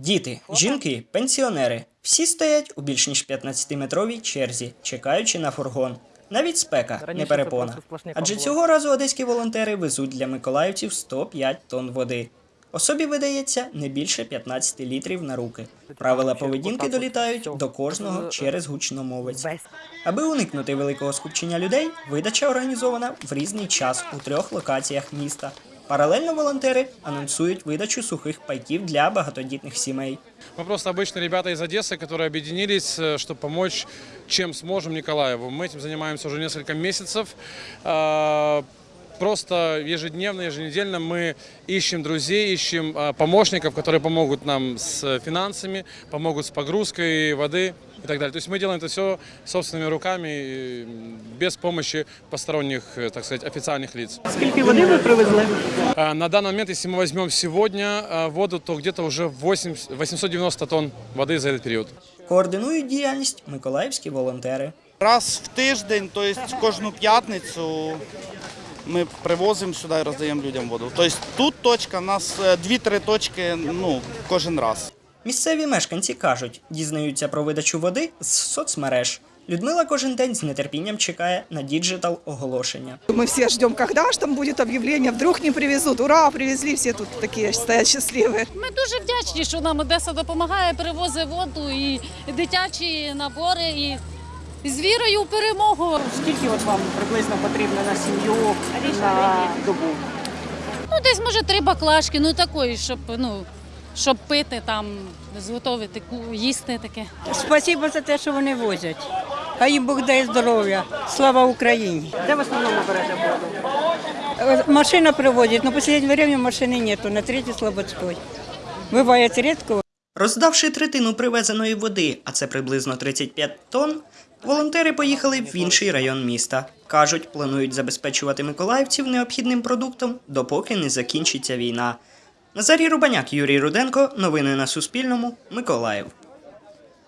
Діти, жінки, пенсіонери всі стоять у більш ніж 15-метровій черзі, чекаючи на фургон. Навіть спека не перепона. Адже цього разу одеські волонтери везуть для миколаївців 105 тонн води. Особі видається не більше 15 літрів на руки. Правила поведінки долітають до кожного через гучномовець. Аби уникнути великого скупчення людей, видача організована в різний час у трьох локаціях міста. Паралельно волонтери анонсують видачу сухих пайків для багатодітних сімей. Мы просто обычные ребята из Одессы, которые объединились, э, чтобы помочь, чем сможем Николаеву. Мы этим занимаемся уже несколько месяцев. А, Просто ежедневно, еженедельно мы ищем друзей, ищем а, помощников, которые помогут нам с финансами, помогут с погрузкой воды и так далее. То есть мы делаем это все собственными руками, и, м, без помощи посторонних, э, так сказать, официальных лиц. Скільки води ви привезли? А, На данный момент, если мы возьмем сегодня а, воду, то где-то уже 8 890 тонн воды за этот период. Координують діяльність миколаївські волонтери. Раз в тиждень, то есть кожну п'ятницю ми привозимо сюди і роздаємо людям воду. Тобто тут точка, у нас е, дві-три точки ну, кожен раз. Місцеві мешканці кажуть, дізнаються про видачу води з соцмереж. Людмила кожен день з нетерпінням чекає на діджитал оголошення. Мы все ждем, когда же там будет объявление, вдруг не привезут. Ура, привезли, все тут такие стоят счастливые. Ми дуже вдячні, що нам Одеса допомагає, привозить воду і дитячі набори, і з вірою в перемогу. Скільки от вам приблизно потрібно на сім'ю на добу? Ну, десь може три баклажки, ну такої, щоб ну щоб пити там, зготовити ку- їсти таке. Спасибо за те, що вони возять. Хай їм Бог дає здоров'я. Слава Україні. Де в основному берете воду? Е, Машина привозить, но в последнее время машины нету, на третьей Слободской. Бывает редко, Роздавши третину привезеної води, а це приблизно 35 тонн, волонтери поїхали в інший район міста. Кажуть, планують забезпечувати миколаївців необхідним продуктом, допоки не закінчиться війна. Назарій Рубаняк, Юрій Руденко. Новини на Суспільному. Миколаїв.